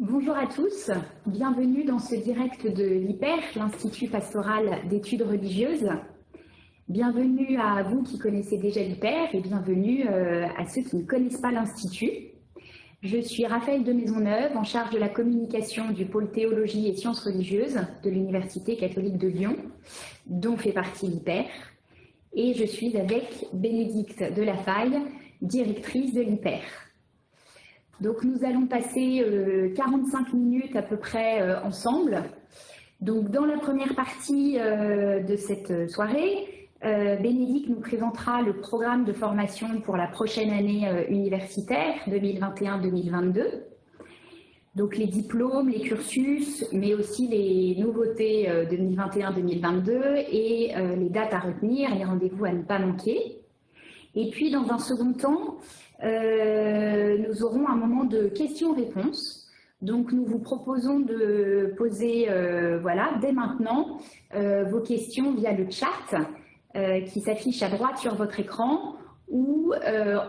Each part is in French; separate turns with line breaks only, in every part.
Bonjour à tous, bienvenue dans ce direct de l'IPER, l'Institut pastoral d'études religieuses. Bienvenue à vous qui connaissez déjà l'IPER et bienvenue euh, à ceux qui ne connaissent pas l'Institut. Je suis Raphaël de Maisonneuve, en charge de la communication du pôle théologie et sciences religieuses de l'Université catholique de Lyon, dont fait partie l'IPER. Et je suis avec Bénédicte Delafaille, directrice de l'IPER. Donc nous allons passer 45 euh, minutes à peu près euh, ensemble. Donc dans la première partie euh, de cette soirée, Bénédicte nous présentera le programme de formation pour la prochaine année universitaire 2021-2022. Donc les diplômes, les cursus, mais aussi les nouveautés 2021-2022 et les dates à retenir, les rendez-vous à ne pas manquer. Et puis dans un second temps, euh, nous aurons un moment de questions-réponses. Donc nous vous proposons de poser euh, voilà, dès maintenant euh, vos questions via le chat qui s'affiche à droite sur votre écran ou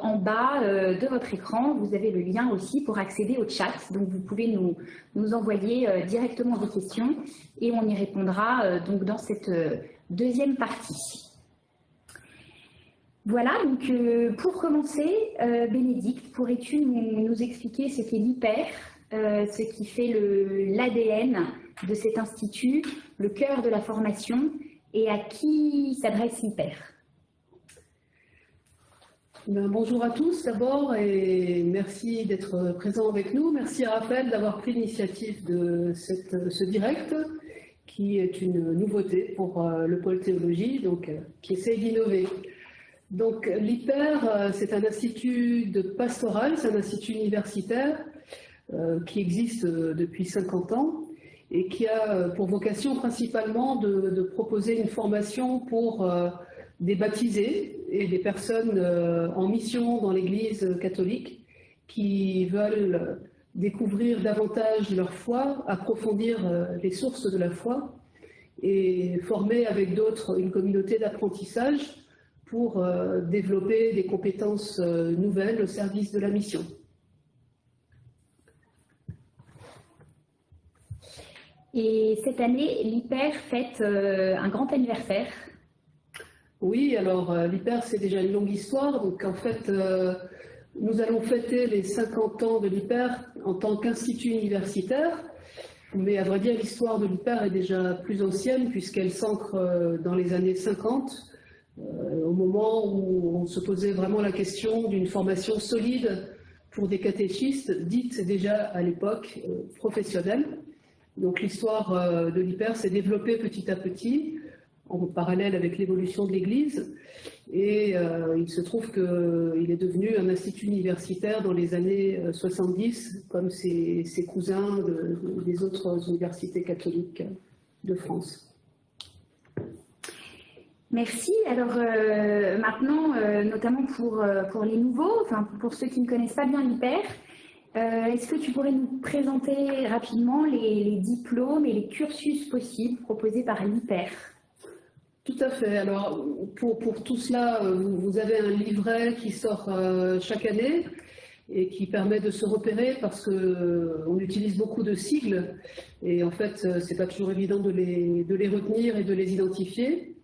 en bas de votre écran, vous avez le lien aussi pour accéder au chat. Donc vous pouvez nous, nous envoyer directement vos questions et on y répondra donc dans cette deuxième partie. Voilà, donc euh, pour commencer, euh, Bénédicte, pourrais-tu nous, expliquer ce qu'est l'hyper, euh, ce qui fait l'ADN de cet institut, le cœur de la formation, et à qui s'adresse l'hyper?
Ben, Bonjour à tous d'abord et merci d'être présent avec nous. Merci à Raphaël d'avoir pris l'initiative de ce direct qui est une nouveauté pour le pôle théologie, donc qui essaie d'innover. Donc l'IPER, euh, c'est un institut de pastoral, c'est un institut universitaire euh, qui existe euh, depuis 50 ans et qui a pour vocation principalement de, proposer une formation pour des baptisés et des personnes en mission dans l'Église catholique qui veulent découvrir davantage leur foi, approfondir les sources de la foi et former avec d'autres une communauté d'apprentissage pour euh, développer des compétences euh, nouvelles au service de la mission.
Et cette année, l'IPER fête euh, un grand anniversaire.
Oui, alors l'IPER, c'est déjà une longue histoire. Donc en fait, nous allons fêter les 50 ans de l'IPER en tant qu'institut universitaire. Mais à vrai dire, l'histoire de l'IPER est déjà plus ancienne puisqu'elle s'ancre dans les années 50 euh, au moment où on se posait vraiment la question d'une formation solide pour des catéchistes, dites déjà à l'époque euh, professionnelles. Donc l'histoire euh, de l'hyper s'est développée petit à petit, en parallèle avec l'évolution de l'Église, et il se trouve qu'il est devenu un institut universitaire dans les années 70, comme ses, cousins des autres universités catholiques de France.
Merci. Alors euh, maintenant, euh, notamment pour, euh, pour les nouveaux, enfin pour ceux qui ne connaissent pas bien l'hyper, est-ce que tu pourrais nous présenter rapidement les, diplômes et les cursus possibles proposés par l'hyper?
Tout à fait. Alors pour, pour tout cela, vous avez un livret qui sort chaque année et qui permet de se repérer parce qu'on utilise beaucoup de sigles et en fait, c'est pas toujours évident de les, de les retenir et de les identifier.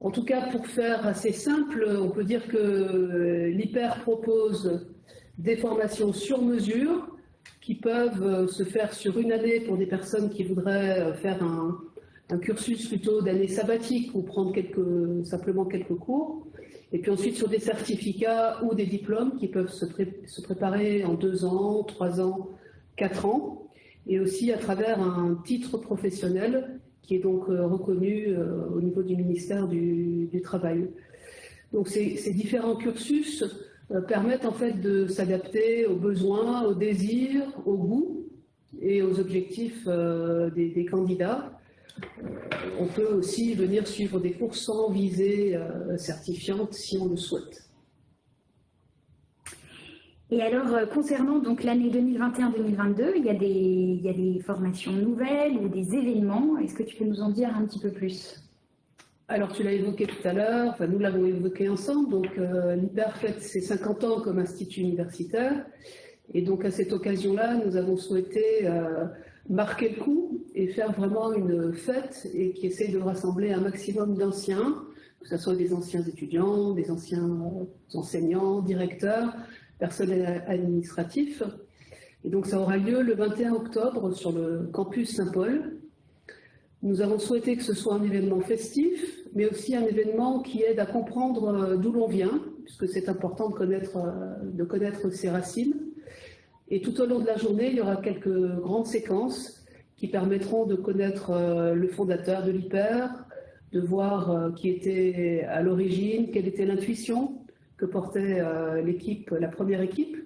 En tout cas, pour faire assez simple, on peut dire que l'hyper propose des formations sur mesure qui peuvent se faire sur une année pour des personnes qui voudraient faire un, cursus plutôt d'année sabbatique ou prendre simplement quelques cours. Et puis ensuite sur des certificats ou des diplômes qui peuvent se préparer en deux ans, trois ans, quatre ans. Et aussi à travers un titre professionnel qui est donc euh, reconnu euh, au niveau du ministère du, Travail. Donc ces, différents cursus euh, permettent en fait de s'adapter aux besoins, aux désirs, aux goûts et aux objectifs des, candidats. On peut aussi venir suivre des cours sans visée certifiante si on le souhaite.
Et alors, euh, concernant donc l'année 2021-2022, il, y a des, formations nouvelles ou des événements. Est-ce que tu peux nous en dire un petit peu plus?
Alors, tu l'as évoqué tout à l'heure, enfin, nous l'avons évoqué ensemble, donc euh, fête ses 50 ans comme institut universitaire, Et donc à cette occasion-là, nous avons souhaité euh, marquer le coup et faire vraiment une fête et qui essaie de rassembler un maximum d'anciens, que ce soit des anciens étudiants, des anciens enseignants, directeurs, personnel administratif. Et donc ça aura lieu le 21 octobre sur le campus Saint-Paul. Nous avons souhaité que ce soit un événement festif, mais aussi un événement qui aide à comprendre euh, d'où l'on vient, puisque c'est important de connaître, euh, de connaître ses racines. Et tout au long de la journée, il y aura quelques grandes séquences qui permettront de connaître euh, le fondateur de l'hyper, de voir qui était à l'origine, quelle était l'intuition que portait l'équipe, la première équipe,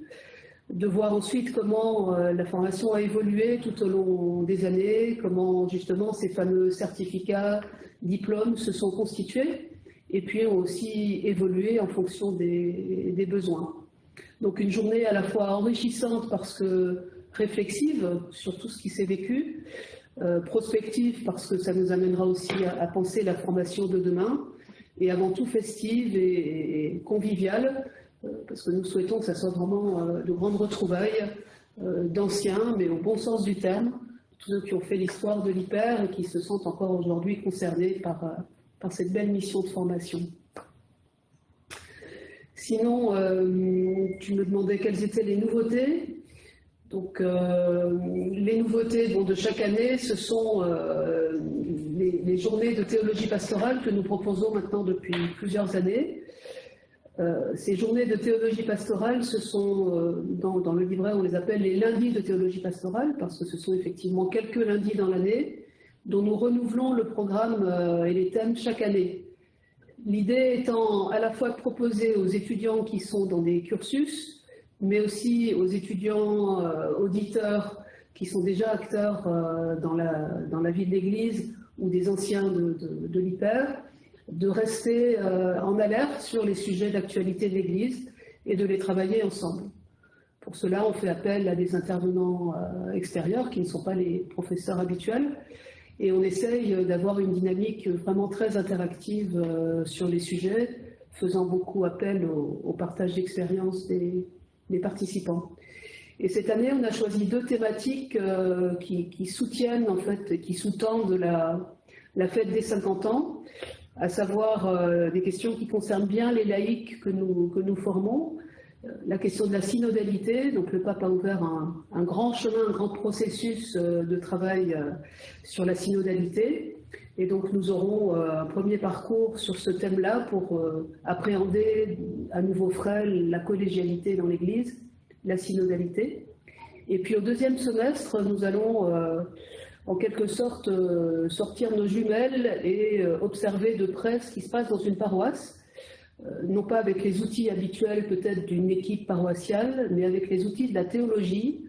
de voir ensuite comment euh, la formation a évolué tout au long des années, comment justement ces fameux certificats, diplômes se sont constitués et puis ont aussi évolué en fonction des, besoins. Donc une journée à la fois enrichissante parce que réflexive sur tout ce qui s'est vécu, euh, prospective parce que ça nous amènera aussi à, penser la formation de demain, et avant tout festive et conviviale euh, parce que nous souhaitons que ça soit vraiment euh, de grandes retrouvailles euh, d'anciens, mais au bon sens du terme, tous ceux qui ont fait l'histoire de l'hyper et qui se sentent encore aujourd'hui concernés par, par cette belle mission de formation. Sinon, tu me demandais quelles étaient les nouveautés. Donc, les nouveautés de chaque année, ce sont les, journées de théologie pastorale que nous proposons maintenant depuis plusieurs années. Euh, ces journées de théologie pastorale, ce sont, euh, dans, le livret, on les appelle les lundis de théologie pastorale, parce que ce sont effectivement quelques lundis dans l'année, dont nous renouvelons le programme euh, et les thèmes chaque année. L'idée étant à la fois de proposer aux étudiants qui sont dans des cursus, mais aussi aux étudiants auditeurs qui sont déjà acteurs dans la vie de l'Église ou des anciens de, de, de l'hyper, de rester euh, en alerte sur les sujets d'actualité de l'Église et de les travailler ensemble. Pour cela, on fait appel à des intervenants euh, extérieurs qui ne sont pas les professeurs habituels et on essaye d'avoir une dynamique vraiment très interactive euh, sur les sujets, faisant beaucoup appel au, partage d'expériences des, participants. Et cette année, on a choisi deux thématiques qui, soutiennent, en fait, qui sous-tendent la, fête des 50 ans à savoir euh, des questions qui concernent bien les laïcs que nous, formons, euh, la question de la synodalité, donc le pape a ouvert un, grand chemin, un grand processus euh, de travail sur la synodalité, et donc nous aurons un premier parcours sur ce thème-là pour appréhender à nouveau frais la collégialité dans l'Église, la synodalité. Et puis au deuxième semestre, nous allons en quelque sorte euh, sortir nos jumelles et euh, observer de près ce qui se passe dans une paroisse, euh, non pas avec les outils habituels peut-être d'une équipe paroissiale, mais avec les outils de la théologie,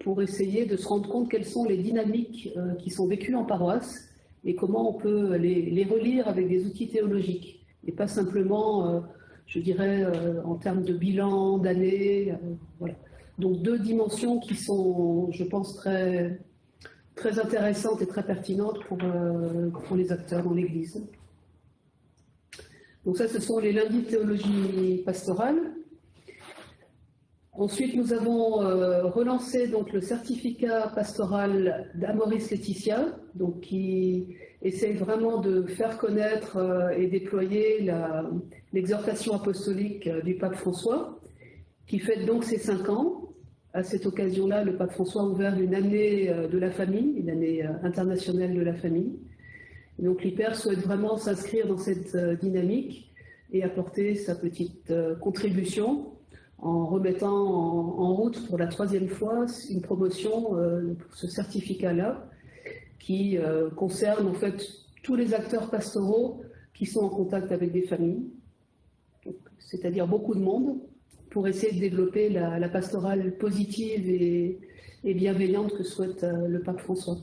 pour essayer de se rendre compte quelles sont les dynamiques qui sont vécues en paroisse et comment on peut les, relire avec des outils théologiques, et pas simplement, je dirais, en termes de bilan, d'années. voilà. Donc deux dimensions qui sont, je pense, très, très intéressante et très pertinente pour, euh, pour les acteurs dans l'Église. Donc ça, ce sont les lundis de théologie pastorale. Ensuite, nous avons euh, relancé donc, le certificat pastoral d'Amoris Laetitia, qui essaie vraiment de faire connaître euh, et déployer l'exhortation apostolique du pape François, qui fête donc ses cinq ans. À cette occasion-là, le pape François a ouvert une année euh, de la famille, une année euh, internationale de la famille. donc l'IPER souhaite vraiment s'inscrire dans cette euh, dynamique et apporter sa petite contribution en remettant en, route pour la troisième fois une promotion pour ce certificat-là qui concerne en fait tous les acteurs pastoraux qui sont en contact avec des familles, c'est-à-dire beaucoup de monde, pour essayer de développer la, pastorale positive et, bienveillante que souhaite euh, le pape François.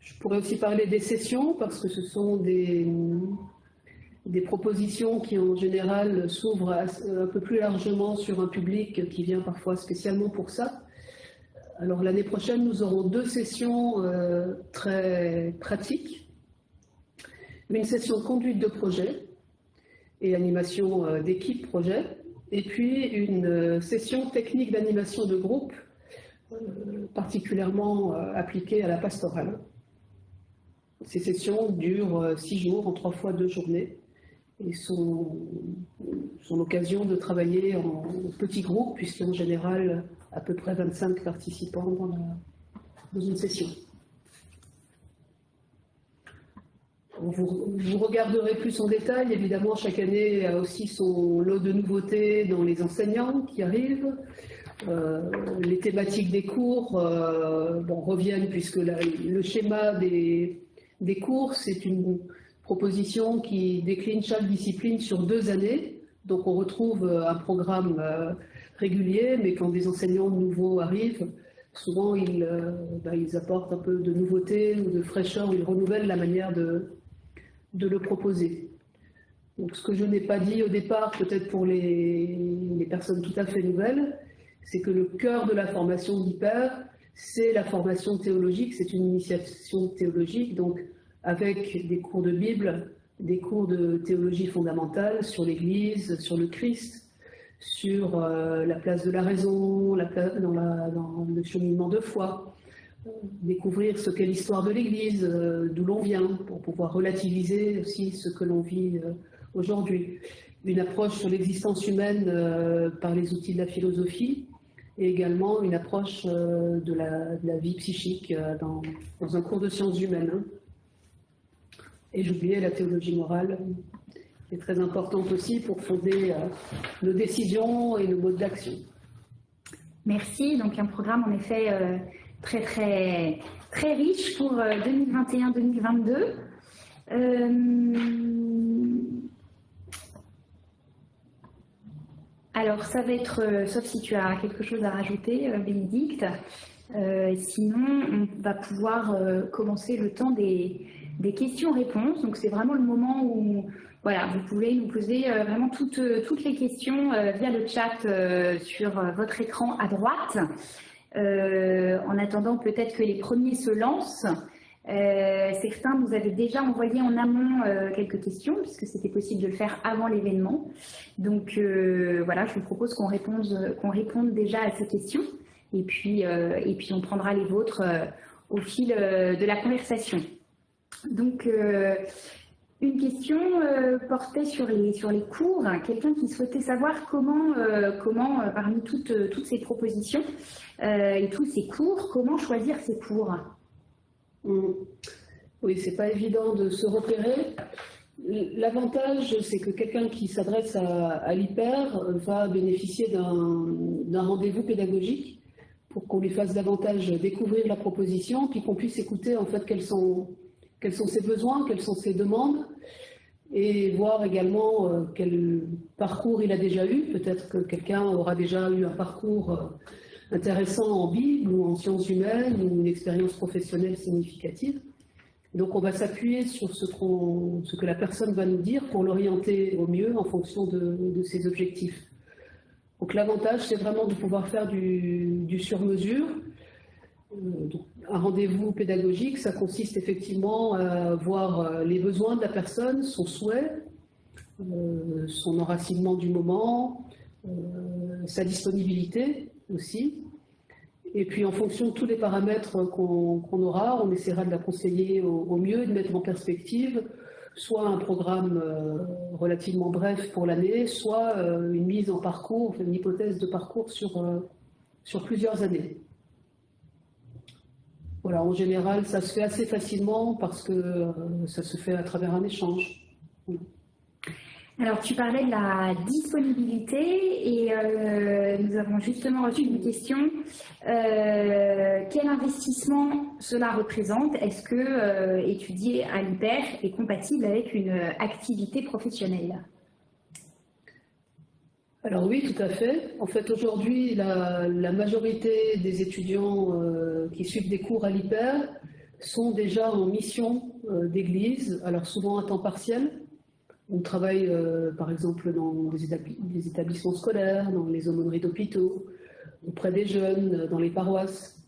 Je pourrais aussi parler des sessions parce que ce sont des, propositions qui en général s'ouvrent un peu plus largement sur un public qui vient parfois spécialement pour ça. Alors l'année prochaine, nous aurons deux sessions euh, très pratiques. Une session conduite de projet et animation d'équipe projet, et puis une session technique d'animation de groupe particulièrement appliquée à la pastorale. Ces sessions durent six jours en trois fois deux journées et sont, l'occasion de travailler en petits groupes, puisqu'en général, à peu près 25 participants dans, une session. Vous, regarderez plus en détail. Évidemment, chaque année a aussi son lot de nouveautés dans les enseignants qui arrivent. Euh, les thématiques des cours euh, reviennent puisque le schéma des, des cours, c'est une, proposition qui décline chaque discipline sur deux années. Donc on retrouve euh, un programme régulier, mais quand des enseignants nouveaux arrivent, souvent ils, bah, ils apportent un peu de nouveauté ou de fraîcheur, ils renouvellent la manière de, de le proposer. Donc ce que je n'ai pas dit au départ, peut-être pour les, personnes tout à fait nouvelles, c'est que le cœur de la formation d'hyper, c'est la formation théologique, c'est une initiation théologique, donc avec des cours de Bible, des cours de théologie fondamentale sur l'Église, sur le Christ, sur euh, la place de la raison, la dans, le cheminement de foi, découvrir ce qu'est l'histoire de l'Église, euh, d'où l'on vient, pour pouvoir relativiser aussi ce que l'on vit euh, aujourd'hui. Une approche sur l'existence humaine par les outils de la philosophie, et également une approche de la, vie psychique dans, un cours de sciences humaines. Hein. Et j'oubliais la théologie morale, qui est très importante aussi pour fonder euh, nos décisions et nos modes d'action.
Merci. Donc un programme en effet euh, très très très riche pour 2021-2022. Euh, alors ça va être, sauf si tu as quelque chose à rajouter, Bénédicte. sinon, on va pouvoir commencer le temps des, des questions-réponses. Donc c'est vraiment le moment où voilà, vous pouvez nous poser euh, vraiment toutes, euh, toutes les questions euh, via le chat sur votre écran à droite. En attendant peut-être que les premiers se lancent. certains nous avaient déjà envoyé en amont quelques questions, puisque c'était possible de le faire avant l'événement. Donc voilà, je vous propose qu'on réponde, réponde déjà à ces questions, et puis, et puis on prendra les vôtres au fil de la conversation. Donc, euh, une question euh, portait sur les, cours. Quelqu'un qui souhaitait savoir comment, euh, comment parmi toutes, toutes ces propositions et tous ces cours, comment choisir ces cours?
Mmh. Oui, c'est pas évident de se repérer. L'avantage, c'est que quelqu'un qui s'adresse à, à l'hyper va bénéficier d'un rendez-vous pédagogique pour qu'on lui fasse davantage découvrir la proposition, puis qu'on puisse écouter en fait quels sont quels sont ses besoins, quelles sont ses demandes, et voir également euh, quel parcours il a déjà eu. Peut-être que quelqu'un aura déjà eu un parcours euh, intéressant en Bible ou en sciences humaines ou une expérience professionnelle significative. Donc on va s'appuyer sur ce, que la personne va nous dire pour l'orienter au mieux en fonction de, ses objectifs. Donc l'avantage, c'est vraiment de pouvoir faire du, du sur-mesure, un rendez-vous pédagogique, ça consiste effectivement à voir euh, les besoins de la personne, son souhait, euh, son enracinement du moment, sa disponibilité aussi. Et puis en fonction de tous les paramètres qu'on aura, on essaiera de la conseiller au, mieux et de mettre en perspective soit un programme relativement bref pour l'année, soit une mise en parcours, une hypothèse de parcours sur plusieurs années. Voilà, en général, ça se fait assez facilement parce que euh, ça se fait à travers un échange.
Alors, tu parlais de la disponibilité et euh, nous avons justement reçu une question. Euh, quel investissement cela représente? Est-ce que étudier à l'hyper est compatible avec une activité professionnelle?
Alors oui, tout à fait. En fait, aujourd'hui, la, majorité des étudiants euh, qui suivent des cours à l'hyper sont déjà en mission euh, d'église, alors souvent à temps partiel. On travaille euh, par exemple dans des établissements scolaires, dans les aumôneries d'hôpitaux, auprès des jeunes, dans les paroisses.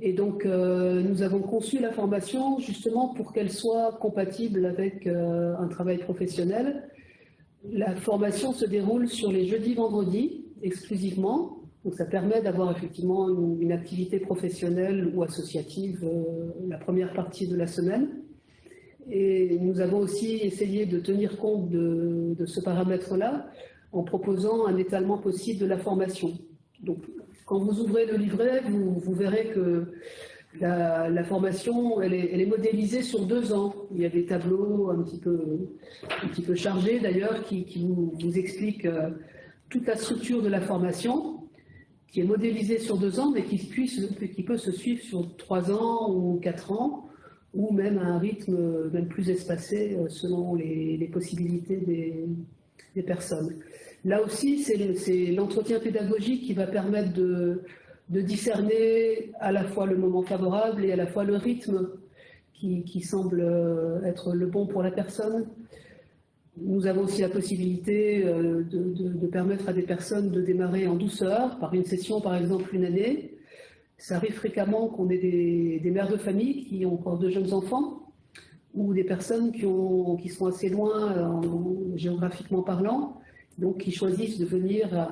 Et donc, nous avons conçu la formation justement pour qu'elle soit compatible avec un travail professionnel La formation se déroule sur les jeudis, vendredis exclusivement. Donc ça permet d'avoir effectivement une, activité professionnelle ou associative euh, la première partie de la semaine. Et nous avons aussi essayé de tenir compte de, ce paramètre-là en proposant un étalement possible de la formation. Donc quand vous ouvrez le livret, vous, verrez que la, formation, elle est, modélisée sur deux ans. Il y a des tableaux un petit peu, chargés d'ailleurs qui, vous, vous, expliquent euh, toute la structure de la formation qui est modélisé sur deux ans, mais qui, puisse, qui peut se suivre sur trois ans ou quatre ans, ou même à un rythme même plus espacé euh, selon les, possibilités des, personnes. Là aussi, c'est l'entretien pédagogique qui va permettre de, de, discerner à la fois le moment favorable et à la fois le rythme qui, qui semble euh, être le bon pour la personne. Nous avons aussi la possibilité euh, de, permettre à des personnes de démarrer en douceur, par une session par exemple une année. Ça arrive fréquemment qu'on ait des, mères de famille qui ont encore de jeunes enfants ou des personnes qui, ont, qui sont assez loin euh, géographiquement parlant, donc qui choisissent de venir à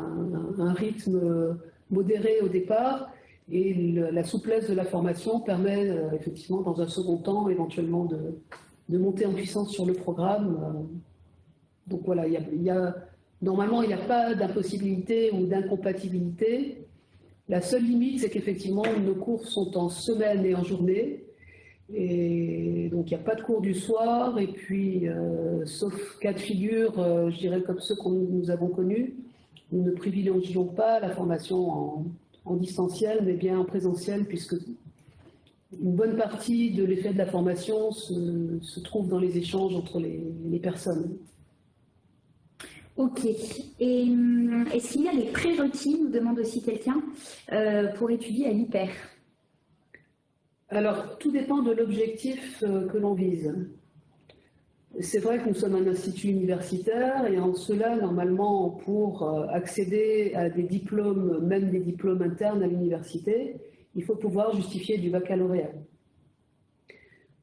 un, rythme modéré au départ et la souplesse de la formation permet euh, effectivement dans un second temps éventuellement de, monter en puissance sur le programme donc voilà, normalement, il n'y a pas d'impossibilité ou d'incompatibilité. La seule limite, c'est qu'effectivement, nos cours sont en semaine et en journée. Et donc, il n'y a pas de cours du soir. Et puis, euh, sauf cas de figure, euh, je dirais comme ceux que nous avons connus, nous ne privilégions pas la formation en, distanciel, mais bien en présentiel, puisque une bonne partie de l'effet de la formation se, trouve dans les échanges entre les personnes.
Ok. Et hum, est-ce qu'il y a des prérequis, nous demande aussi quelqu'un, euh, pour étudier à l'hyper?
Alors, tout dépend de l'objectif euh, que l'on vise. C'est vrai que nous sommes un institut universitaire et en cela, normalement, pour euh, accéder à des diplômes, même des diplômes internes à l'université, il faut pouvoir justifier du baccalauréat.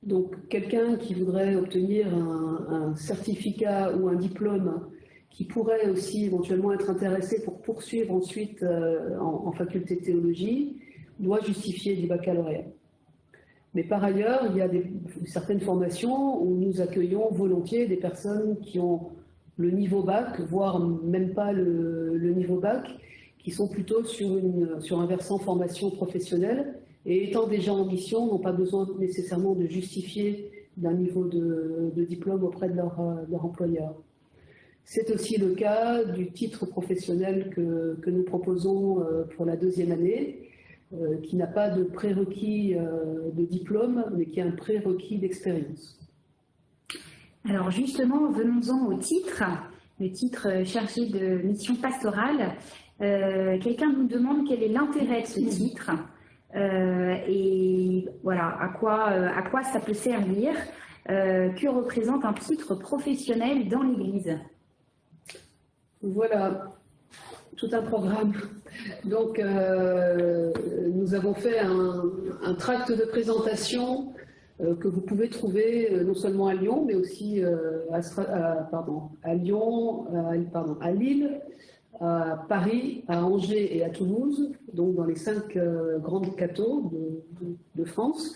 Donc, quelqu'un qui voudrait obtenir un certificat ou un diplôme qui pourrait aussi éventuellement être intéressé pour poursuivre ensuite euh, en, faculté de théologie, doit justifier du baccalauréat. Mais par ailleurs, il y a certaines formations où nous accueillons volontiers des personnes qui ont le niveau bac, voire même pas le, niveau bac, qui sont plutôt sur, un versant formation professionnelle et étant déjà en mission, n'ont pas besoin nécessairement de justifier d'un niveau de, diplôme auprès de leur, employeur. C'est aussi le cas du titre professionnel que, nous proposons euh, pour la deuxième année, qui n'a pas de prérequis euh, de diplôme, mais qui a un prérequis d'expérience.
Alors justement, venons-en au titre, le titre chargé de mission pastorale. Quelqu'un nous demande quel est l'intérêt de ce titre et voilà à quoi, à quoi ça peut servir. que représente un titre professionnel dans l'Église?
Voilà, tout un programme. Donc, euh, nous avons fait un, tract de présentation euh, que vous pouvez trouver euh, non seulement à Lyon, mais aussi à, Lyon, à Lille, à Paris, à Angers et à Toulouse, donc dans les cinq grandes cathos de, France,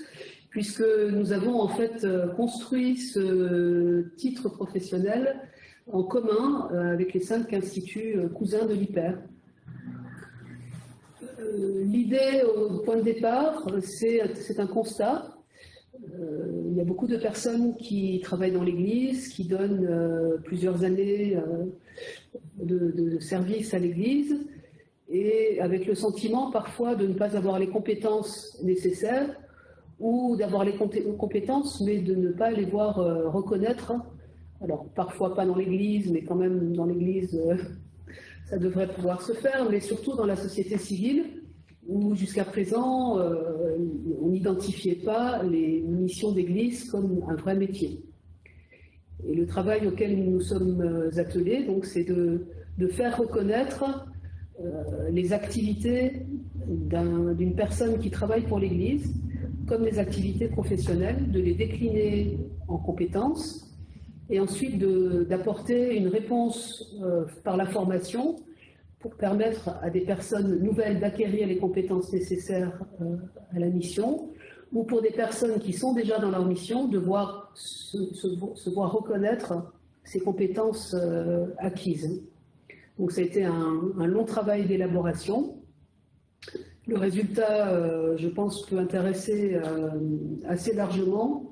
puisque nous avons en fait construit ce titre professionnel en commun avec les cinq instituts cousins de l'IPER. Euh, l'idée au point de départ, c'est un constat. il y a beaucoup de personnes qui travaillent dans l'Église, qui donnent plusieurs années de, service à l'Église, et avec le sentiment parfois de ne pas avoir les compétences nécessaires, ou d'avoir les compétences, mais de ne pas les voir reconnaître alors parfois pas dans l'Église, mais quand même dans l'Église, euh, ça devrait pouvoir se faire, mais surtout dans la société civile, où jusqu'à présent, euh, on n'identifiait pas les missions d'Église comme un vrai métier. Et le travail auquel nous nous sommes euh, attelés, c'est de, faire reconnaître les activités d'une personne qui travaille pour l'Église comme des activités professionnelles, de les décliner en compétences et ensuite d'apporter une réponse euh, par la formation pour permettre à des personnes nouvelles d'acquérir les compétences nécessaires euh, à la mission, ou pour des personnes qui sont déjà dans leur mission de voir, se, voir reconnaître ces compétences euh, acquises. Donc ça a été un, long travail d'élaboration. Le résultat, je pense, peut intéresser assez largement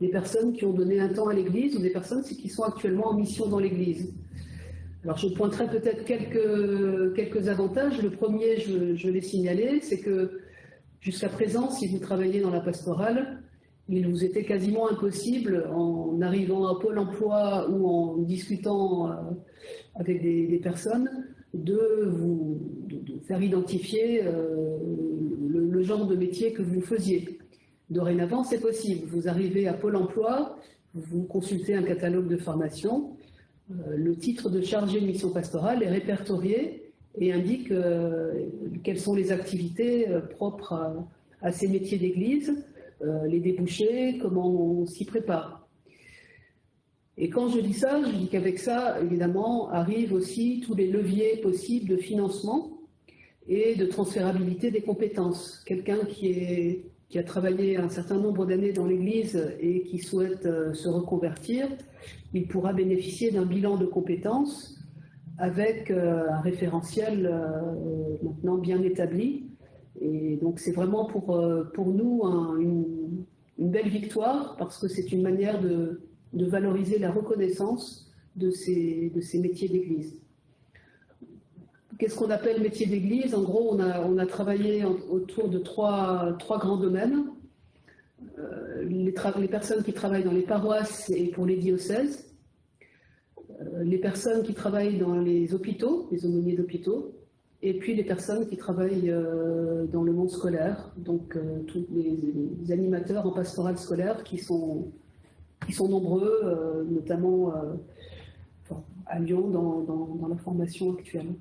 des personnes qui ont donné un temps à l'Église ou des personnes qui sont actuellement en mission dans l'Église. Alors je pointerai peut-être quelques, quelques avantages. Le premier, je, je l'ai signalé, c'est que jusqu'à présent, si vous travaillez dans la pastorale, il vous était quasiment impossible, en arrivant à Pôle emploi ou en discutant euh, avec des, personnes, de vous faire identifier euh, le, genre de métier que vous faisiez. Dorénavant, c'est possible. Vous arrivez à Pôle emploi, vous consultez un catalogue de formation, euh, le titre de chargé de mission pastorale est répertorié et indique euh, quelles sont les activités euh, propres à, ces métiers d'église, les débouchés, comment on s'y prépare. Et quand je dis ça, je dis qu'avec ça, évidemment, arrivent aussi tous les leviers possibles de financement et de transférabilité des compétences. Quelqu'un qui est qui a travaillé un certain nombre d'années dans l'Église et qui souhaite euh, se reconvertir, il pourra bénéficier d'un bilan de compétences avec euh, un référentiel euh, maintenant bien établi. Et donc c'est vraiment pour, pour nous une, belle victoire parce que c'est une manière de, de, valoriser la reconnaissance de ces, de ces métiers d'Église. Qu'est-ce qu'on appelle métier d'église? En gros, on a, travaillé autour de trois, grands domaines. Euh, les, personnes qui travaillent dans les paroisses et pour les diocèses, euh, les personnes qui travaillent dans les hôpitaux, les aumôniers d'hôpitaux, et puis les personnes qui travaillent euh, dans le monde scolaire, donc tous les, animateurs en pastoral scolaire qui sont, nombreux, notamment à Lyon dans la formation actuelle.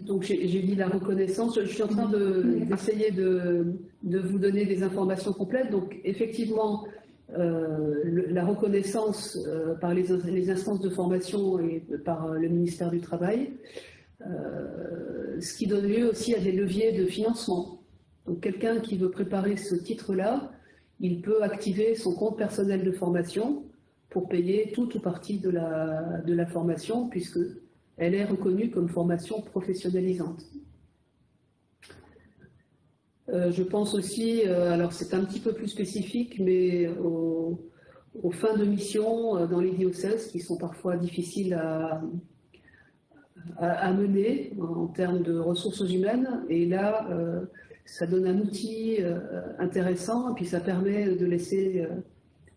Donc j'ai dit la reconnaissance. Je suis en train d'essayer de, vous donner des informations complètes. Donc effectivement, euh, la reconnaissance euh, par les, instances de formation et par le ministère du Travail, euh, ce qui donne lieu aussi à des leviers de financement. Donc quelqu'un qui veut préparer ce titre-là, il peut activer son compte personnel de formation pour payer tout ou partie de la, de la formation, puisque elle est reconnue comme formation professionnalisante. Euh, je pense aussi, euh, alors c'est un petit peu plus spécifique, mais aux, fins de mission euh, dans les diocèses qui sont parfois difficiles à, à, mener en termes de ressources humaines. Et là, ça donne un outil intéressant et puis ça permet de laisser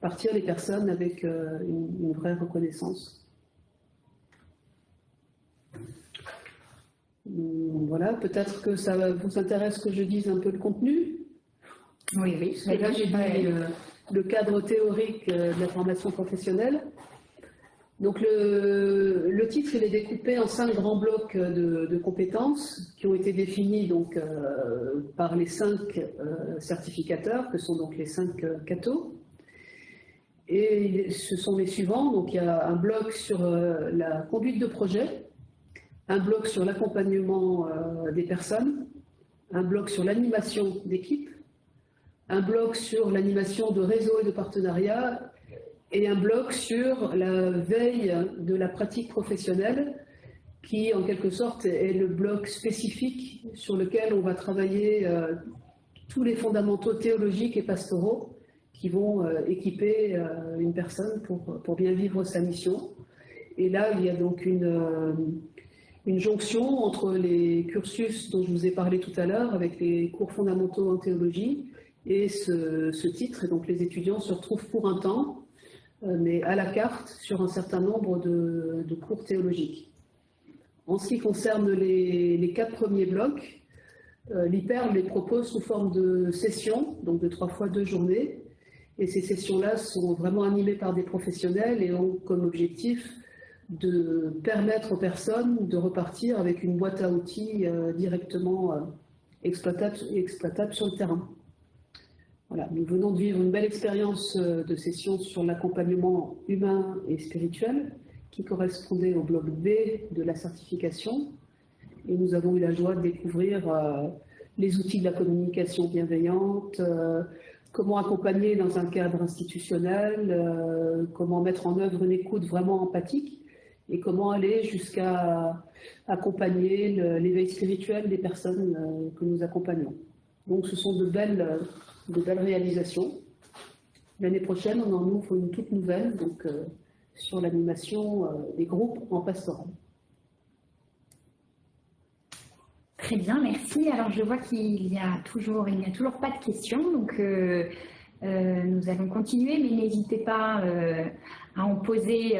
partir les personnes avec une vraie reconnaissance. Voilà, peut-être que ça vous intéresse que je dise un peu le contenu.
Oui, oui.
là, j'ai dit euh, le, cadre théorique euh, de la formation professionnelle. Donc le, titre, il est découpé en cinq grands blocs de, compétences qui ont été définis donc, euh, par les cinq certificateurs, que sont donc les cinq cathos. Et ce sont les suivants. Donc il y a un bloc sur la conduite de projet, un bloc sur l'accompagnement euh, des personnes, un bloc sur l'animation d'équipe, un bloc sur l'animation de réseaux et de partenariats, et un bloc sur la veille de la pratique professionnelle, qui en quelque sorte est le bloc spécifique sur lequel on va travailler euh, tous les fondamentaux théologiques et pastoraux qui vont euh, équiper une personne pour, pour, bien vivre sa mission. Et là, il y a donc une, une jonction entre les cursus dont je vous ai parlé tout à l'heure, avec les cours fondamentaux en théologie, et ce, titre. Et donc les étudiants se retrouvent pour un temps, euh, mais à la carte, sur un certain nombre de, cours théologiques. En ce qui concerne les, quatre premiers blocs, euh, l'IPER les propose sous forme de sessions, donc de trois fois deux journées. Et ces sessions-là sont vraiment animées par des professionnels et ont comme objectif de permettre aux personnes de repartir avec une boîte à outils euh, directement euh, exploitable, exploitable, sur le terrain. Voilà, nous venons de vivre une belle expérience de session sur l'accompagnement humain et spirituel qui correspondait au bloc B de la certification. Et nous avons eu la joie de découvrir les outils de la communication bienveillante, euh, comment accompagner dans un cadre institutionnel, euh, comment mettre en œuvre une écoute vraiment empathique et comment aller jusqu'à accompagner l'éveil spirituel des personnes euh, que nous accompagnons. Donc ce sont de belles, de belles réalisations. L'année prochaine, on en ouvre une toute nouvelle donc, sur l'animation des groupes en pastoral.
Très bien, merci. Alors je vois qu'il n'y a toujours, a toujours pas de questions, donc euh, euh, nous allons continuer, mais n'hésitez pas euh, à en poser,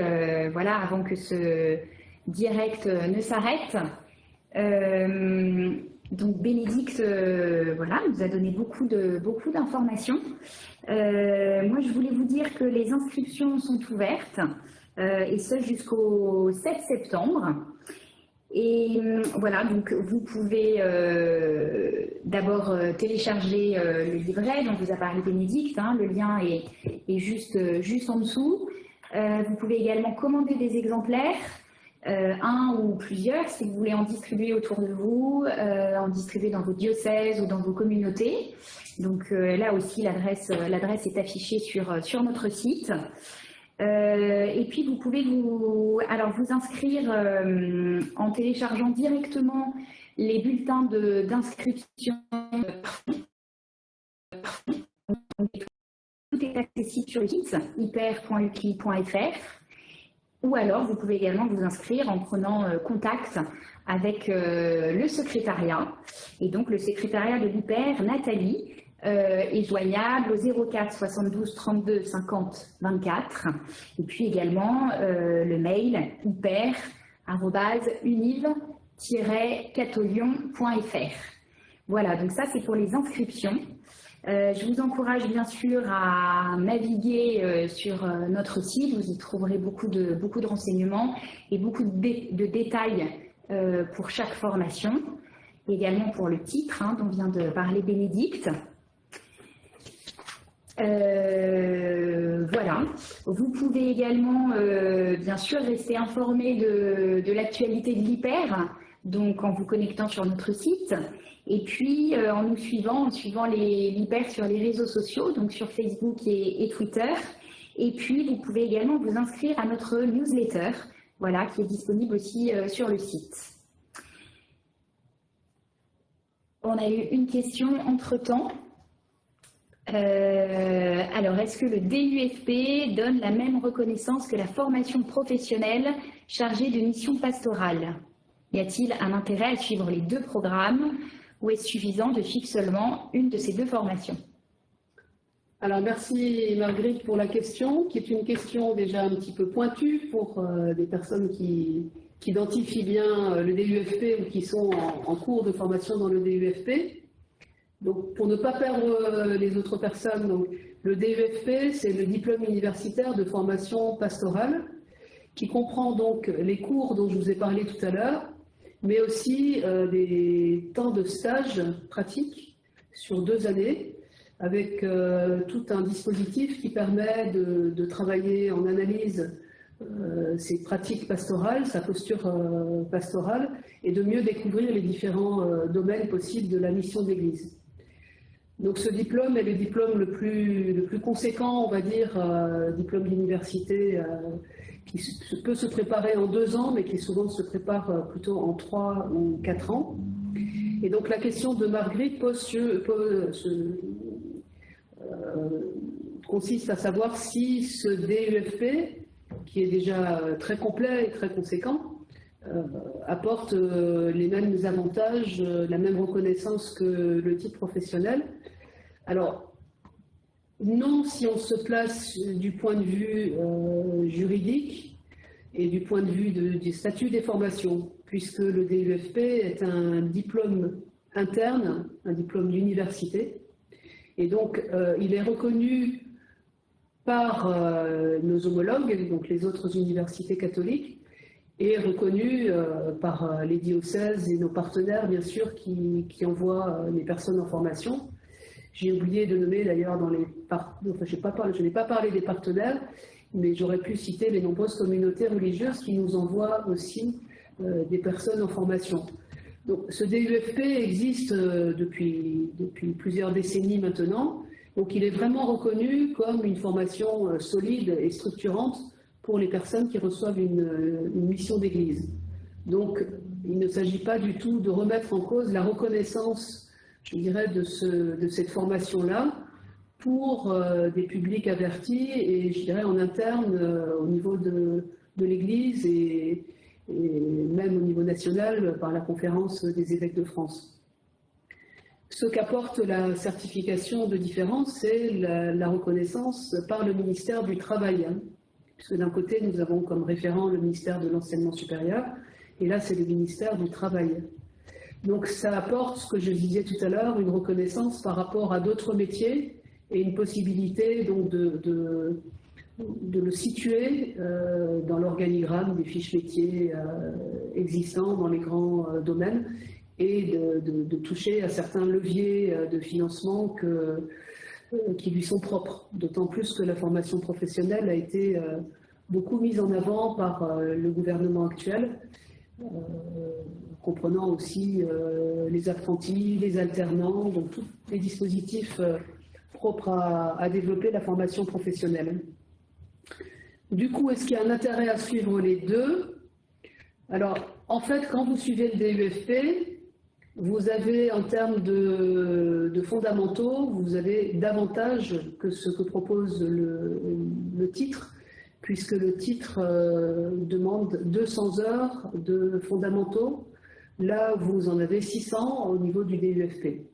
voilà, avant que ce direct ne s'arrête. donc Bénédicte, voilà, nous a donné beaucoup de beaucoup d'informations. moi, je voulais vous dire que les inscriptions sont ouvertes, et ce jusqu'au 7 septembre. Et euh, voilà, donc vous pouvez euh, d'abord euh, télécharger le livret dont vous a parlé Bénédicte, hein, le lien est, juste en dessous. Vous pouvez également commander des exemplaires, un ou plusieurs, si vous voulez en distribuer autour de vous, en distribuer dans vos diocèses ou dans vos communautés. Donc là aussi, l'adresse est affichée sur, notre site. Euh, et puis vous pouvez vous, alors vous inscrire euh, en téléchargeant directement les bulletins d'inscription. Tout est accessible sur le site hyper.ucli.fr ou alors vous pouvez également vous inscrire en prenant euh, contact avec le secrétariat. Et donc le secrétariat de l'hyper, Nathalie, euh, est joignable au 04 72 32 50 24 et puis également euh, le mail hyper-univ-catolion.fr. Voilà, donc ça c'est pour les inscriptions. Euh, je vous encourage bien sûr à naviguer sur notre site, vous y trouverez beaucoup de, beaucoup de renseignements et beaucoup de, de détails pour chaque formation, également pour le titre hein, dont vient de parler Bénédicte. Euh, voilà. Vous pouvez également, euh, bien sûr, rester informé de, l'actualité de l'hyper, donc en vous connectant sur notre site, et puis euh, en nous suivant, en suivant l'hyper sur les réseaux sociaux, donc sur Facebook et, Twitter. Et puis, vous pouvez également vous inscrire à notre newsletter, voilà, qui est disponible aussi sur le site. On a eu une question entre-temps. Euh, alors, est-ce que le DUFP donne la même reconnaissance que la formation professionnelle chargée de mission pastorale? Y a-t-il un intérêt à suivre les deux programmes? Ou est-ce suffisant de fixer seulement une de ces deux formations
alors merci Marguerite pour la question, qui est une question déjà un petit peu pointue pour euh, des personnes qui, identifient bien euh, le DUFP ou qui sont en cours de formation dans le DUFP. Donc, pour ne pas perdre euh, les autres personnes, le DEFP, c'est le diplôme universitaire de formation pastorale, qui comprend donc les cours dont je vous ai parlé tout à l'heure, mais aussi euh, des temps de stage pratique sur deux années, avec euh, tout un dispositif qui permet de, travailler en analyse ses pratiques pastorales, sa posture pastorale, et de mieux découvrir les différents domaines possibles de la mission d'Église. Donc ce diplôme est le diplôme le plus, le plus conséquent, on va dire, euh, diplôme d'université, euh, qui peut se préparer en deux ans, mais qui souvent se prépare euh, plutôt en trois ou quatre ans. Et donc la question de Marguerite consiste à savoir si ce DUFP, qui est déjà très complet et très conséquent, apporte les mêmes avantages, la même reconnaissance que le titre professionnel, alors, non si on se place du point de vue euh, juridique et du point de vue du statut des formations, puisque le DUFP est un diplôme interne, un diplôme d'université, et donc euh, il est reconnu par euh, nos homologues, donc les autres universités catholiques, et reconnu par les diocèses et nos partenaires, bien sûr, qui envoient les personnes en formation. J'ai oublié de nommer d'ailleurs dans les enfin, je n'ai pas parlé des partenaires, mais j'aurais pu citer les nombreuses communautés religieuses qui nous envoient aussi euh, des personnes en formation. Donc, ce DUFP existe euh, depuis, depuis plusieurs décennies maintenant, donc il est vraiment reconnu comme une formation euh, solide et structurante pour les personnes qui reçoivent une, une mission d'église. Donc, il ne s'agit pas du tout de remettre en cause la reconnaissance, je dirais, de, ce, de cette formation-là, pour euh, des publics avertis et je dirais en interne euh, au niveau de, l'Église et, même au niveau national par la conférence des évêques de France. Ce qu'apporte la certification de différence, c'est la, reconnaissance par le ministère du Travail, hein. puisque d'un côté nous avons comme référent le ministère de l'Enseignement supérieur et là c'est le ministère du Travail. Donc ça apporte, ce que je disais tout à l'heure, une reconnaissance par rapport à d'autres métiers et une possibilité donc de, de, le situer euh, dans l'organigramme des fiches métiers euh, existants dans les grands euh, domaines et de, toucher à certains leviers de financement que, qui lui sont propres, d'autant plus que la formation professionnelle a été beaucoup mise en avant par le gouvernement actuel, comprenant aussi les apprentis, les alternants, donc tous les dispositifs propre à, développer la formation professionnelle. Du coup, est-ce qu'il y a un intérêt à suivre les deux? Alors, en fait, quand vous suivez le DUFP, vous avez, en termes de, fondamentaux, vous avez davantage que ce que propose le, titre, puisque le titre euh, demande 200 heures de fondamentaux. Là, vous en avez 600 au niveau du DUFP.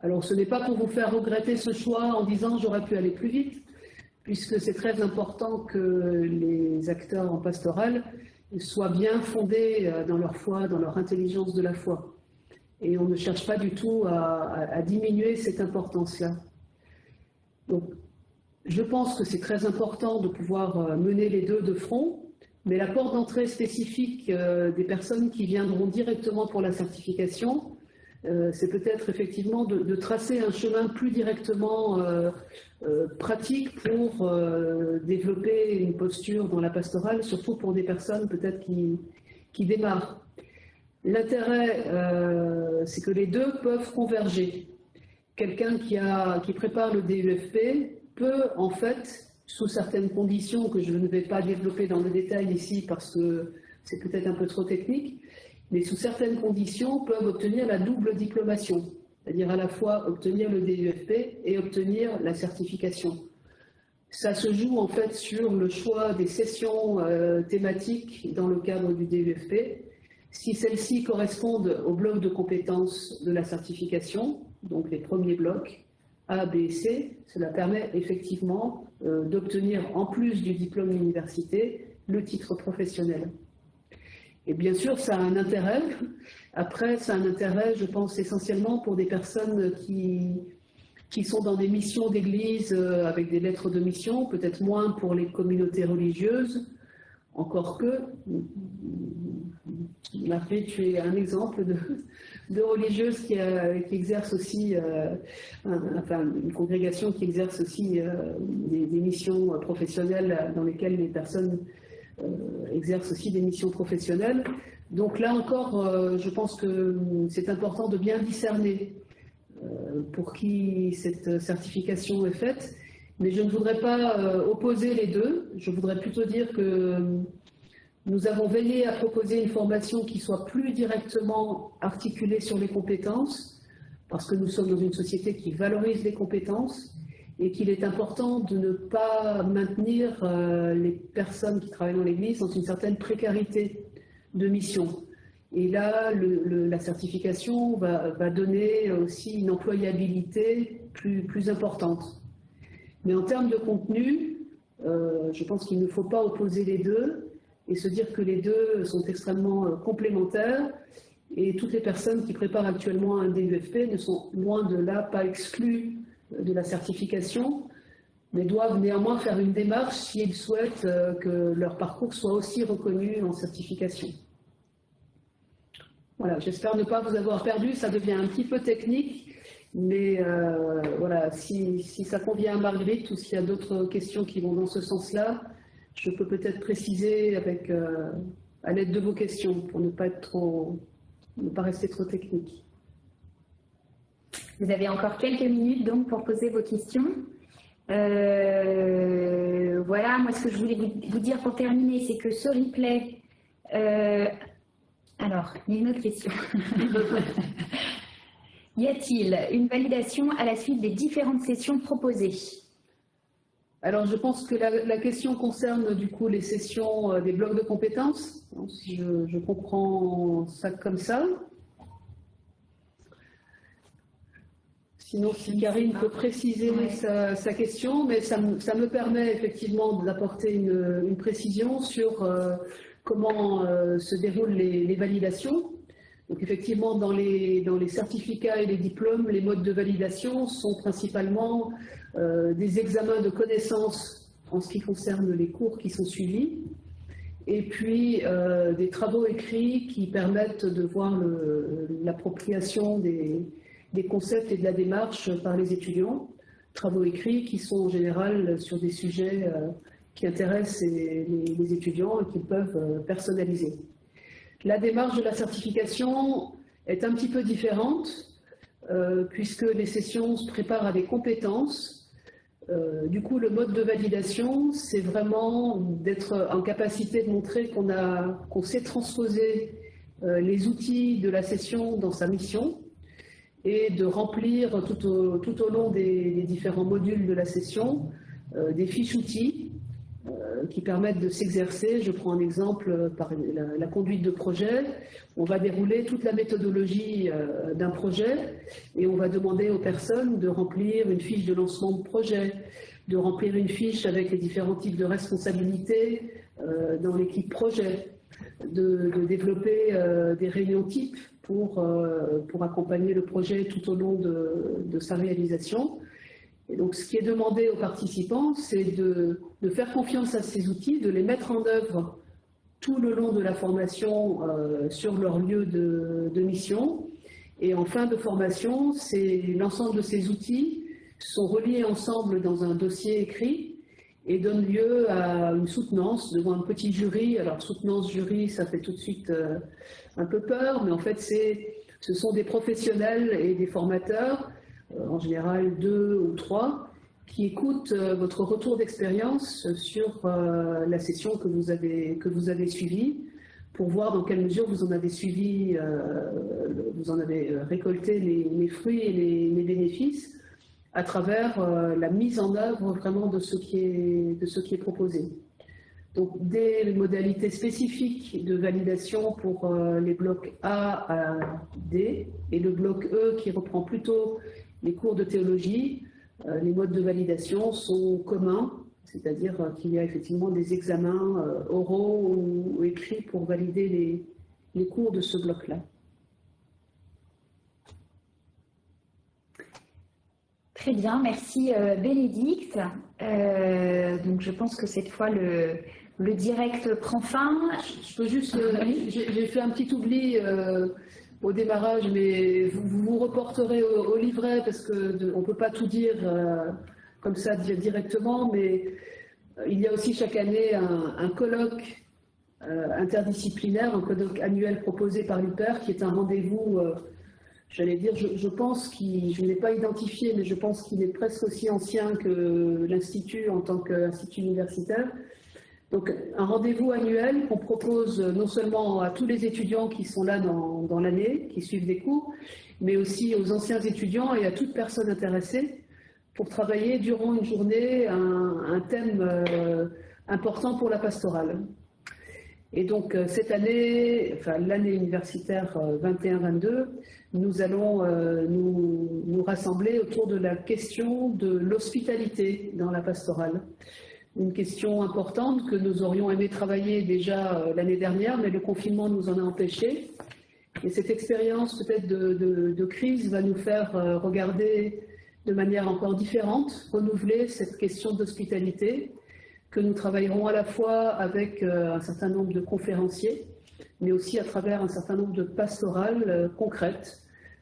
Alors ce n'est pas pour vous faire regretter ce choix en disant j'aurais pu aller plus vite, puisque c'est très important que les acteurs en pastoral soient bien fondés euh, dans leur foi, dans leur intelligence de la foi. Et on ne cherche pas du tout à, diminuer cette importance-là. Donc, je pense que c'est très important de pouvoir euh, mener les deux de front, mais la porte d'entrée spécifique euh, des personnes qui viendront directement pour la certification, euh, c'est peut-être effectivement de, tracer un chemin plus directement euh, pratique pour développer une posture dans la pastorale, surtout pour des personnes peut-être qui, démarrent. L'intérêt, c'est que les deux peuvent converger. Quelqu'un qui, qui prépare le DUFP peut en fait, sous certaines conditions que je ne vais pas développer dans le détail ici parce que c'est peut-être un peu trop technique, mais sous certaines conditions, peuvent obtenir la double diplomation, c'est-à-dire à la fois obtenir le DUFP et obtenir la certification. Ça se joue en fait sur le choix des sessions euh, thématiques dans le cadre du DUFP. Si celles-ci correspondent au bloc de compétences de la certification, donc les premiers blocs A, B et C, cela permet effectivement d'obtenir en plus du diplôme d'université le titre professionnel. Et bien sûr, ça a un intérêt. Après, ça a un intérêt, je pense, essentiellement pour des personnes qui, qui sont dans des missions d'église euh, avec des lettres de mission, peut-être moins pour les communautés religieuses, encore que, Marie, tu es un exemple de, de religieuse qui, euh, qui, exerce aussi, euh, enfin une congrégation qui exerce aussi des, des, missions professionnelles dans lesquelles les personnes euh, exercent aussi des missions professionnelles. Donc là encore, euh, je pense que c'est important de bien discerner euh, pour qui cette certification est faite. Mais je ne voudrais pas opposer les deux. Je voudrais plutôt dire que nous avons veillé à proposer une formation qui soit plus directement articulée sur les compétences, parce que nous sommes dans une société qui valorise les compétences et qu'il est important de ne pas maintenir euh, les personnes qui travaillent dans l'Église dans une certaine précarité de mission. Et là, la certification va, donner aussi une employabilité plus, importante. Mais en termes de contenu, euh, je pense qu'il ne faut pas opposer les deux et se dire que les deux sont extrêmement euh, complémentaires. Et toutes les personnes qui préparent actuellement un DUFP ne sont loin de là pas exclues de la certification, mais doivent néanmoins faire une démarche s'ils souhaitent euh, que leur parcours soit aussi reconnu en certification. Voilà, j'espère ne pas vous avoir perdu, ça devient un petit peu technique, Mais voilà, si, si, ça convient à Marguerite ou s'il y a d'autres questions qui vont dans ce sens-là, je peux peut-être préciser avec, à l'aide de vos questions pour ne pas, être trop, ne pas rester trop technique.
Vous avez encore quelques minutes donc pour poser vos questions. Euh, voilà, moi ce que je voulais vous, dire pour terminer, c'est que ce replay... Euh, alors, il y a une autre question. y a-t-il une validation à la suite des différentes sessions proposées?
Alors, je pense que la, question concerne du coup les sessions euh, des blocs de compétences, si je, comprends ça comme ça. Sinon, si Karine peut préciser sa, question, mais ça, me permet effectivement d'apporter une, précision sur euh, comment euh, se déroulent les, validations. Donc effectivement, dans les, dans les certificats et les diplômes, les modes de validation sont principalement des examens de connaissances en ce qui concerne les cours qui sont suivis, et puis euh, des travaux écrits qui permettent de voir l'appropriation des, concepts et de la démarche par les étudiants. Travaux écrits qui sont en général sur des sujets euh, qui intéressent les, les, étudiants et qu'ils peuvent personnaliser. La démarche de la certification est un petit peu différente puisque les sessions se préparent à des compétences euh, du coup, le mode de validation, c'est vraiment d'être en capacité de montrer qu'on sait transposer euh, les outils de la session dans sa mission et de remplir tout au, long des, différents modules de la session euh, des fiches outils qui permettent de s'exercer. Je prends un exemple euh, par la, conduite de projet. On va dérouler toute la méthodologie euh, d'un projet et on va demander aux personnes de remplir une fiche de lancement de projet, de remplir une fiche avec les différents types de responsabilités dans l'équipe projet, de, développer des réunions types pour, pour accompagner le projet tout au long de sa réalisation. Et donc, ce qui est demandé aux participants, c'est de, faire confiance à ces outils, de les mettre en œuvre tout le long de la formation euh, sur leur lieu de, mission. Et en fin de formation, l'ensemble de ces outils sont reliés ensemble dans un dossier écrit et donnent lieu à une soutenance devant un petit jury. Alors, soutenance jury, ça fait tout de suite euh, un peu peur, mais en fait, ce sont des professionnels et des formateurs en général deux ou trois, qui écoutent euh, votre retour d'expérience sur euh, la session que vous avez, que vous avez suivie pour voir dans quelle mesure vous en avez suivi, vous en avez récolté les, fruits et les, bénéfices à travers la mise en œuvre vraiment de ce qui est, de ce qui est proposé. Donc des modalités spécifiques de validation pour les blocs A à D et le bloc E qui reprend plutôt les cours de théologie, euh, les modes de validation sont communs, c'est-à-dire qu'il y a effectivement des examens euh, oraux ou, écrits pour valider les, cours de ce bloc-là.
Très bien, merci euh, Bénédicte. donc je pense que cette fois le, direct prend fin.
Je peux juste, j'ai fait un petit oubli au démarrage, mais vous vous reporterez au, livret parce qu'on ne peut pas tout dire euh, comme ça directement, mais euh, il y a aussi chaque année un, colloque euh, interdisciplinaire, un colloque annuel proposé par l'UPER qui est un rendez-vous, j'allais dire, je, pense qu'il, je ne l'ai pas identifié, mais je pense qu'il est presque aussi ancien que l'Institut en tant qu'institut universitaire. Donc un rendez-vous annuel qu'on propose non seulement à tous les étudiants qui sont là dans, l'année, qui suivent des cours, mais aussi aux anciens étudiants et à toute personne intéressée pour travailler durant une journée un, thème euh, important pour la pastorale. Et donc euh, cette année, enfin l'année universitaire 21-22, euh, nous allons nous rassembler autour de la question de l'hospitalité dans la pastorale une question importante que nous aurions aimé travailler déjà euh, l'année dernière, mais le confinement nous en a empêchés. Et cette expérience peut-être de, crise va nous faire euh, regarder de manière encore différente, renouveler cette question d'hospitalité que nous travaillerons à la fois avec euh, un certain nombre de conférenciers, mais aussi à travers un certain nombre de pastorales concrètes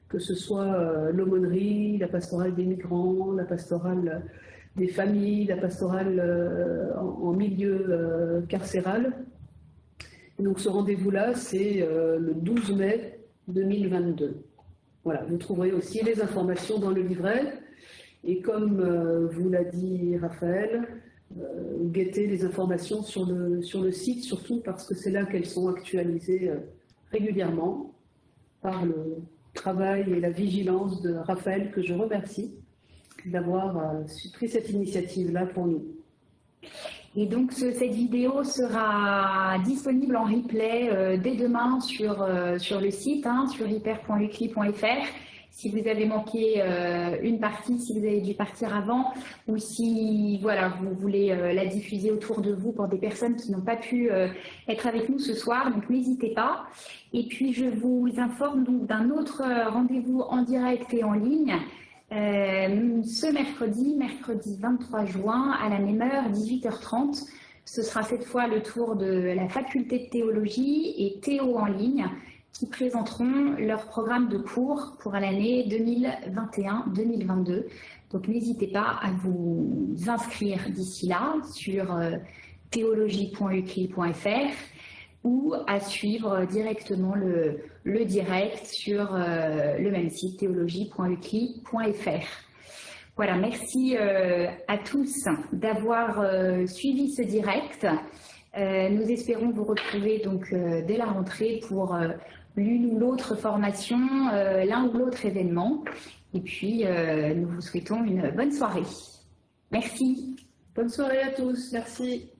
que ce soit l'aumônerie, la pastorale des migrants, la pastorale des familles, la pastorale en, milieu carcéral. donc ce rendez-vous-là, c'est le 12 mai 2022. Voilà, vous trouverez aussi les informations dans le livret. Et comme euh, vous l'a dit Raphaël, euh, guettez les informations sur le, sur le site, surtout parce que c'est là qu'elles sont actualisées euh, régulièrement par le travail et la vigilance de Raphaël, que je remercie d'avoir pris cette initiative-là pour nous.
Et donc cette vidéo sera disponible en replay dès demain sur, sur le site, hein, sur hyper.ucli.fr si vous avez manqué euh, une partie, si vous avez dû partir avant, ou si voilà, vous voulez euh, la diffuser autour de vous pour des personnes qui n'ont pas pu euh, être avec nous ce soir, donc n'hésitez pas. Et puis je vous informe d'un autre rendez-vous en direct et en ligne. Ce mercredi, mercredi 23 juin, à la même heure, 18h30, ce sera cette fois le tour de la faculté de théologie et Théo en ligne qui présenteront leur programme de cours pour l'année 2021-2022. Donc n'hésitez pas à vous inscrire d'ici là sur euh, théologie.ucli.fr ou à suivre directement le, direct sur euh, le même site théologie.ucli.fr. Voilà, merci euh, à tous d'avoir suivi ce direct. nous espérons vous retrouver donc dès la rentrée pour l'une ou l'autre formation, euh, l'un ou l'autre événement. Et puis, euh, nous vous souhaitons une bonne soirée. Merci.
Bonne soirée à tous. Merci.